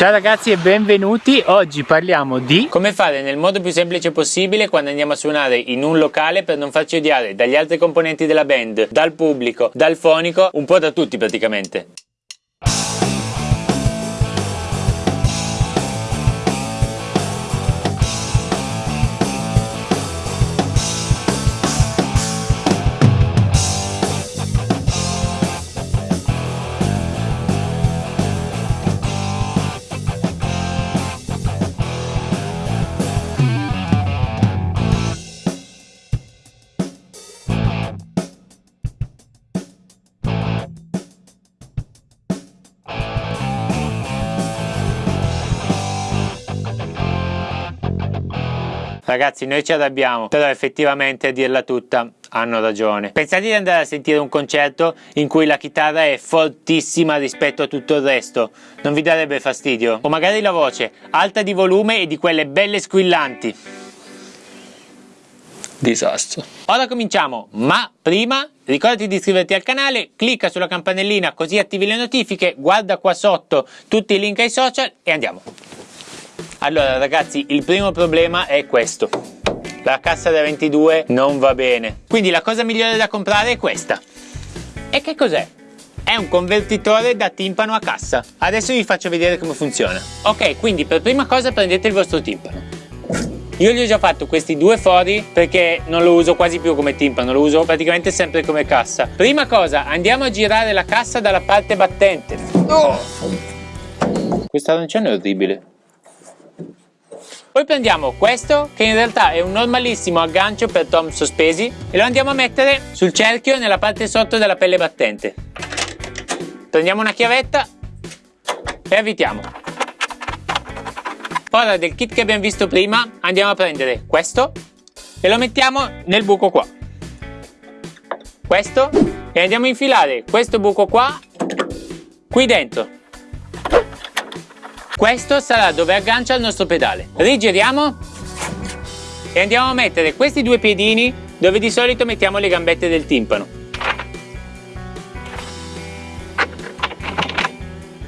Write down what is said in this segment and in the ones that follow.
Ciao ragazzi e benvenuti, oggi parliamo di come fare nel modo più semplice possibile quando andiamo a suonare in un locale per non farci odiare dagli altri componenti della band, dal pubblico, dal fonico, un po' da tutti praticamente. Ragazzi noi ci arrabbiamo, però effettivamente a dirla tutta hanno ragione. Pensate di andare a sentire un concerto in cui la chitarra è fortissima rispetto a tutto il resto, non vi darebbe fastidio? O magari la voce, alta di volume e di quelle belle squillanti. Disastro. Ora cominciamo, ma prima ricordati di iscriverti al canale, clicca sulla campanellina così attivi le notifiche, guarda qua sotto tutti i link ai social e andiamo. Allora ragazzi, il primo problema è questo. La cassa da 22 non va bene. Quindi la cosa migliore da comprare è questa. E che cos'è? È un convertitore da timpano a cassa. Adesso vi faccio vedere come funziona. Ok, quindi per prima cosa prendete il vostro timpano. Io gli ho già fatto questi due fori perché non lo uso quasi più come timpano, lo uso praticamente sempre come cassa. Prima cosa, andiamo a girare la cassa dalla parte battente. Oh! Questa arancione è orribile. Poi prendiamo questo che in realtà è un normalissimo aggancio per tom sospesi e lo andiamo a mettere sul cerchio nella parte sotto della pelle battente. Prendiamo una chiavetta e avvitiamo. Ora del kit che abbiamo visto prima andiamo a prendere questo e lo mettiamo nel buco qua. Questo e andiamo a infilare questo buco qua qui dentro. Questo sarà dove aggancia il nostro pedale. Rigiriamo e andiamo a mettere questi due piedini dove di solito mettiamo le gambette del timpano.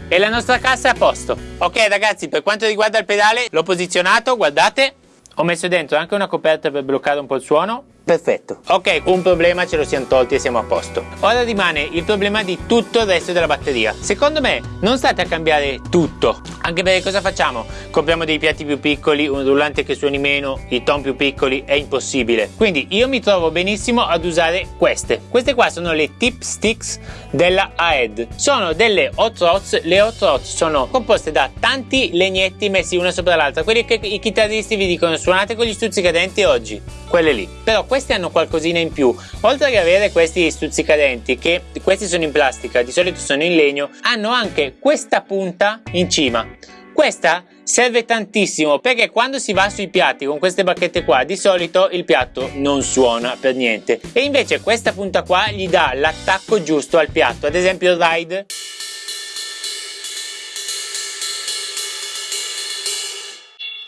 E la nostra cassa è a posto. Ok ragazzi, per quanto riguarda il pedale, l'ho posizionato, guardate. Ho messo dentro anche una coperta per bloccare un po' il suono Perfetto. Ok, un problema ce lo siamo tolti e siamo a posto. Ora rimane il problema di tutto il resto della batteria. Secondo me non state a cambiare tutto. Anche perché cosa facciamo? Compriamo dei piatti più piccoli, un rullante che suoni meno, i tom più piccoli, è impossibile. Quindi io mi trovo benissimo ad usare queste. Queste qua sono le tip sticks della AED. Sono delle hot rods, le hot rods sono composte da tanti legnetti messi una sopra l'altra. Quelli che i chitarristi vi dicono suonate con gli stuzzicadenti oggi. Quelle lì. Però questi hanno qualcosina in più. Oltre ad avere questi stuzzicadenti, che questi sono in plastica, di solito sono in legno, hanno anche questa punta in cima. Questa serve tantissimo perché quando si va sui piatti con queste bacchette qua di solito il piatto non suona per niente e invece questa punta qua gli dà l'attacco giusto al piatto ad esempio il ride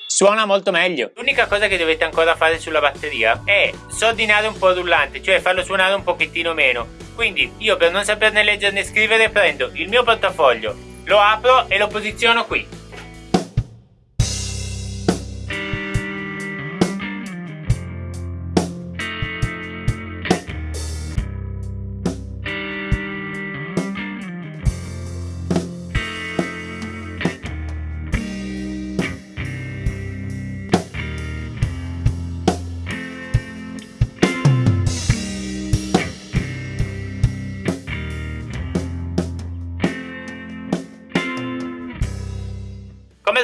suona molto meglio. L'unica cosa che dovete ancora fare sulla batteria è sordinare un po' il rullante, cioè farlo suonare un pochettino meno. Quindi io per non saperne leggere né scrivere prendo il mio portafoglio, lo apro e lo posiziono qui.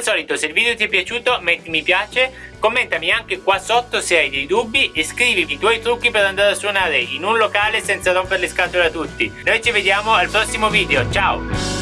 Al solito se il video ti è piaciuto metti mi piace, commentami anche qua sotto se hai dei dubbi e scrivimi i tuoi trucchi per andare a suonare in un locale senza rompere le scatole a tutti. Noi ci vediamo al prossimo video, ciao!